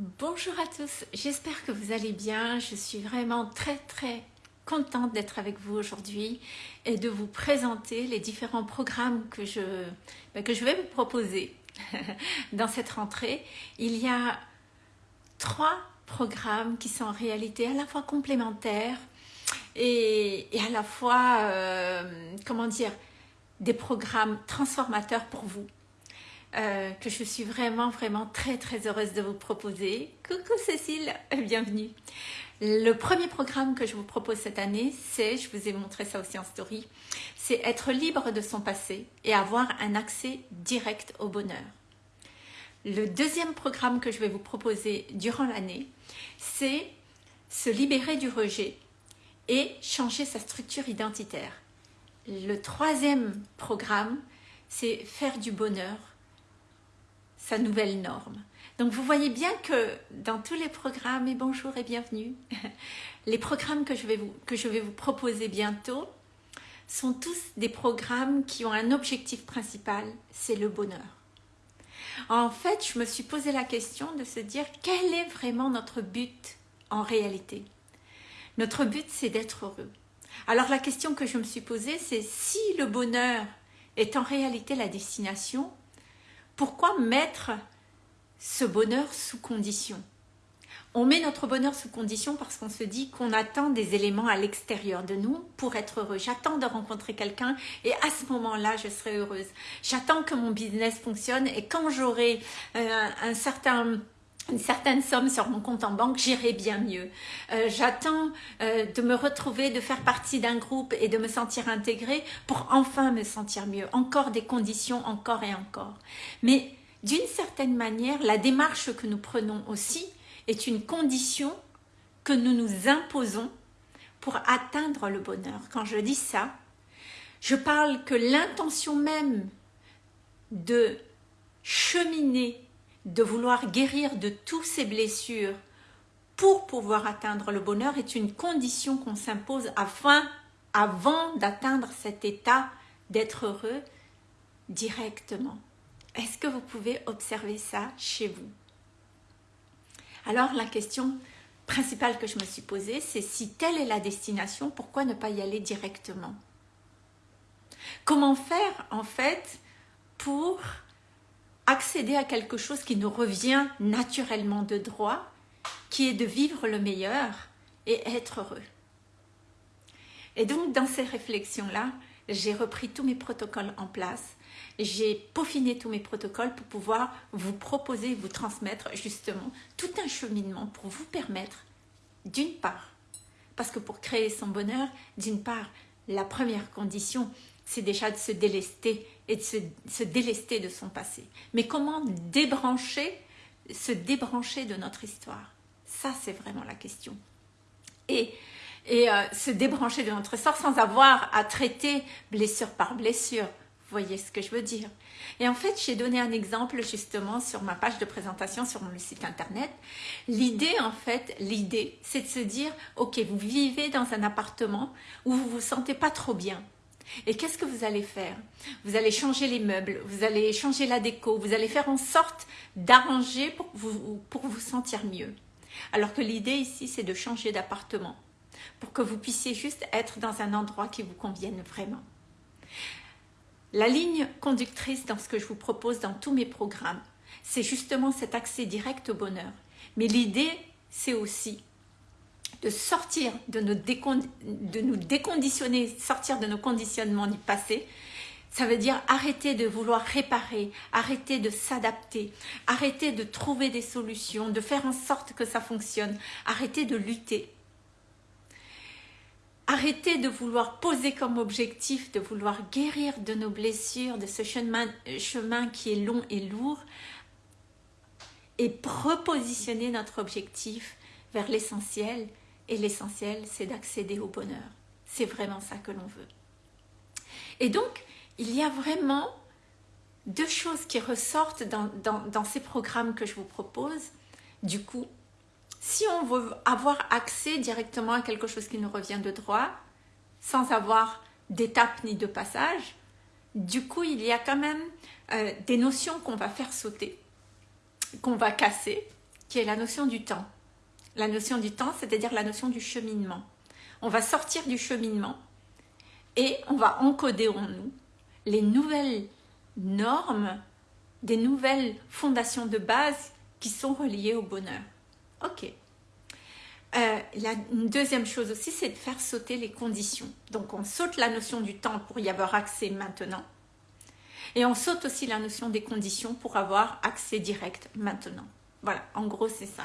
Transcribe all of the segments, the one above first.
Bonjour à tous, j'espère que vous allez bien. Je suis vraiment très très contente d'être avec vous aujourd'hui et de vous présenter les différents programmes que je, ben, vais vous proposer dans cette rentrée. Il y a trois programmes qui sont en réalité à la fois complémentaires et, à la fois, euh, comment dire, des programmes transformateurs pour vous. Euh, que je suis vraiment, vraiment très, très heureuse de vous proposer. Coucou Cécile, bienvenue. Le premier programme que je vous propose cette année, c'est, je vous ai montré ça aussi en story, c'est être libre de son passé et avoir un accès direct au bonheur. Le deuxième programme que je vais vous proposer durant l'année, c'est se libérer du rejet et changer sa structure identitaire. Le troisième programme, c'est faire du bonheur sa nouvelle norme. Donc vous voyez bien que dans tous les programmes, et bonjour et bienvenue, les programmes que je vais vous, que je vais vous proposer bientôt sont tous des programmes qui ont un objectif principal, c'est le bonheur. En fait, je me suis posé la question de se dire quel est vraiment notre but en réalité? Notre but, c'est d'être heureux. Alors la question que je me suis posée, c'est si le bonheur est en réalité la destination, pourquoi mettre ce bonheur sous condition? On met notre bonheur sous condition parce qu'on se dit qu'on attend des éléments à l'extérieur de nous pour être heureux. J'attends de rencontrer quelqu'un et à ce moment-là, je serai heureuse. J'attends que mon business fonctionne et quand j'aurai euh, un certain une certaine somme sur mon compte en banque, j'irai bien mieux. Euh, j'attends euh, de me retrouver, de faire partie d'un groupe et de me sentir intégrée pour enfin me sentir mieux. Encore des conditions, encore et encore. Mais d'une certaine manière, la démarche que nous prenons aussi est une condition que nous nous imposons pour atteindre le bonheur. Quand je dis ça, je parle que l'intention même de cheminer de vouloir guérir de toutes ces blessures pour pouvoir atteindre le bonheur est une condition qu'on s'impose afin, avant d'atteindre cet état d'être heureux directement. Est-ce que vous pouvez observer ça chez vous? Alors la question principale que je me suis posée, c'est si telle est la destination, pourquoi ne pas y aller directement? Comment faire en fait pour accéder à quelque chose qui nous revient naturellement de droit, qui est de vivre le meilleur et être heureux. Et donc, dans ces réflexions-là, j'ai repris tous mes protocoles en place, j'ai peaufiné tous mes protocoles pour pouvoir vous proposer, vous transmettre justement tout un cheminement pour vous permettre, d'une part, parce que pour créer son bonheur, d'une part, la première condition, c'est déjà de se délester et de se, délester de son passé. Mais comment débrancher, se débrancher de notre histoire? Ça, c'est vraiment la question. Et, et euh, se débrancher de notre histoire sans avoir à traiter blessure par blessure. Vous voyez ce que je veux dire? Et en fait, j'ai donné un exemple justement sur ma page de présentation sur mon site internet. L'idée, en fait, l'idée, c'est de se dire, ok, vous vivez dans un appartement où vous vous sentez pas trop bien. Et qu'est-ce que vous allez faire? Vous allez changer les meubles, vous allez changer la déco, vous allez faire en sorte d'arranger pour vous, pour vous sentir mieux. Alors que l'idée ici, c'est de changer d'appartement pour que vous puissiez juste être dans un endroit qui vous convienne vraiment. La ligne conductrice dans ce que je vous propose dans tous mes programmes, c'est justement cet accès direct au bonheur. Mais l'idée, c'est aussi de sortir, de nous, de nous déconditionner, sortir de nos conditionnements du passé, ça veut dire arrêter de vouloir réparer, arrêter de s'adapter, arrêter de trouver des solutions, de faire en sorte que ça fonctionne, arrêter de lutter. Arrêter de vouloir poser comme objectif, de vouloir guérir de nos blessures, de ce chemin, chemin qui est long et lourd, et repositionner notre objectif vers l'essentiel, et l'essentiel, c'est d'accéder au bonheur. C'est vraiment ça que l'on veut. Et donc, il y a vraiment deux choses qui ressortent dans, ces programmes que je vous propose. Du coup, si on veut avoir accès directement à quelque chose qui nous revient de droit, sans avoir d'étape ni de passage, du coup, il y a quand même euh, des notions qu'on va faire sauter, qu'on va casser, qui est la notion du temps. La notion du temps, c'est-à-dire la notion du cheminement. On va sortir du cheminement et on va encoder en nous les nouvelles normes, des nouvelles fondations de base qui sont reliées au bonheur. Ok. Euh, la deuxième chose aussi, c'est de faire sauter les conditions. Donc on saute la notion du temps pour y avoir accès maintenant. Et on saute aussi la notion des conditions pour avoir accès direct maintenant. Voilà, en gros c'est ça.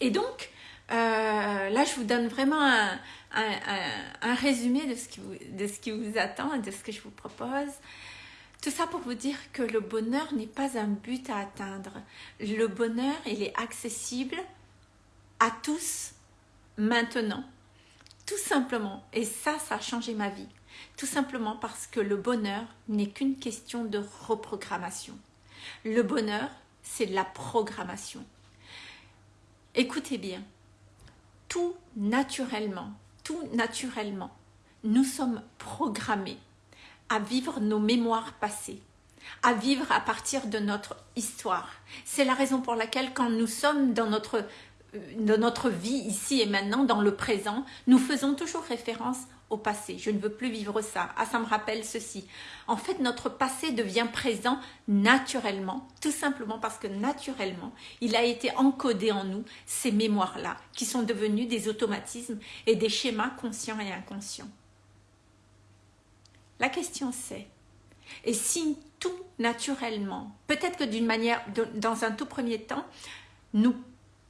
Et donc, euh, là je vous donne vraiment un, résumé de ce, qui vous, de ce qui vous attend de ce que je vous propose. Tout ça pour vous dire que le bonheur n'est pas un but à atteindre. Le bonheur, il est accessible à tous maintenant. Tout simplement. Et ça, ça a changé ma vie. Tout simplement parce que le bonheur n'est qu'une question de reprogrammation. Le bonheur, c'est de la programmation. Écoutez bien, tout naturellement, tout naturellement, nous sommes programmés à vivre nos mémoires passées, à vivre à partir de notre histoire. C'est la raison pour laquelle quand nous sommes dans notre notre vie ici et maintenant, dans le présent, nous faisons toujours référence passé. Je ne veux plus vivre ça. Ah, ça me rappelle ceci. En fait, notre passé devient présent naturellement, tout simplement parce que naturellement, il a été encodé en nous ces mémoires-là, qui sont devenues des automatismes et des schémas conscients et inconscients. La question c'est, et si tout naturellement, peut-être que d'une manière, dans un tout premier temps, nous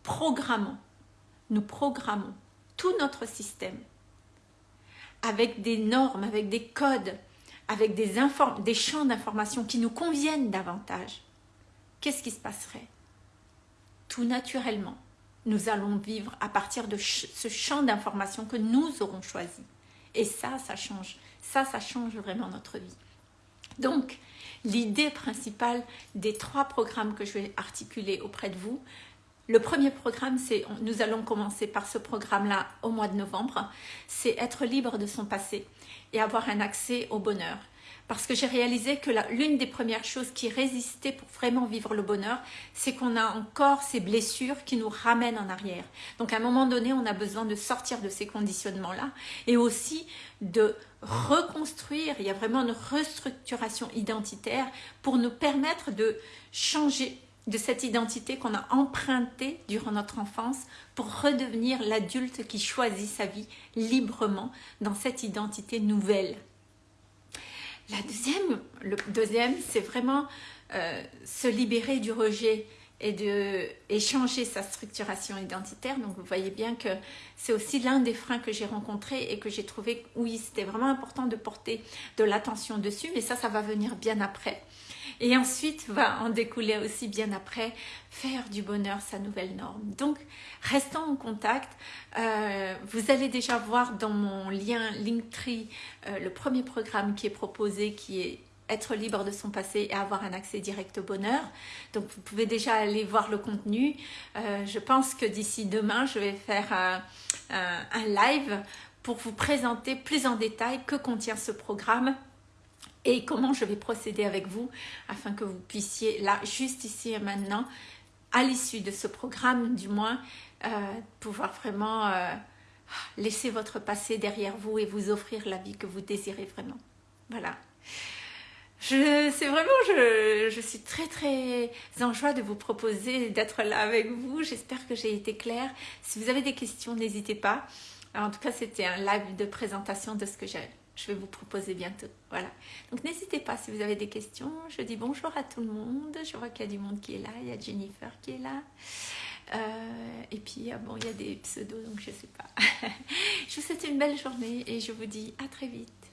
programmons, nous programmons tout notre système avec des normes, avec des codes, avec des, champs d'information qui nous conviennent davantage, qu'est-ce qui se passerait? Tout naturellement, nous allons vivre à partir de ce champ d'information que nous aurons choisi. Et ça, ça change. Ça, ça change vraiment notre vie. Donc, l'idée principale des trois programmes que je vais articuler auprès de vous, le premier programme, c'est, nous allons commencer par ce programme-là au mois de novembre, c'est être libre de son passé et avoir un accès au bonheur. Parce que j'ai réalisé que l'une des premières choses qui résistait pour vraiment vivre le bonheur, c'est qu'on a encore ces blessures qui nous ramènent en arrière. Donc à un moment donné, on a besoin de sortir de ces conditionnements-là et aussi de reconstruire, il y a vraiment une restructuration identitaire pour nous permettre de changer de cette identité qu'on a empruntée durant notre enfance pour redevenir l'adulte qui choisit sa vie librement dans cette identité nouvelle. La deuxième, c'est vraiment euh, se libérer du rejet et de échanger sa structuration identitaire. Donc vous voyez bien que c'est aussi l'un des freins que j'ai rencontrés et que j'ai trouvé, oui, c'était vraiment important de porter de l'attention dessus, mais ça, ça va venir bien après. Et ensuite va en découler aussi bien après faire du bonheur sa nouvelle norme. Donc restons en contact. Euh, vous allez déjà voir dans mon lien Linktree euh, le premier programme qui est proposé qui est être libre de son passé et avoir un accès direct au bonheur. Donc vous pouvez déjà aller voir le contenu. Euh, je pense que d'ici demain, je vais faire un, un live pour vous présenter plus en détail que contient ce programme et comment je vais procéder avec vous afin que vous puissiez, là, juste ici et maintenant, à l'issue de ce programme du moins, euh, pouvoir vraiment euh, laisser votre passé derrière vous et vous offrir la vie que vous désirez vraiment. Voilà. C'est vraiment, je, je, suis très très en joie de vous proposer d'être là avec vous. J'espère que j'ai été claire. Si vous avez des questions, n'hésitez pas. en tout cas, c'était un live de présentation de ce que j'ai je vais vous proposer bientôt. Voilà. Donc n'hésitez pas si vous avez des questions. Je dis bonjour à tout le monde. Je vois qu'il y a du monde qui est là. Il y a Jennifer qui est là. Euh, et puis, ah bon, il y a des pseudos, donc je ne sais pas. je vous souhaite une belle journée et je vous dis à très vite.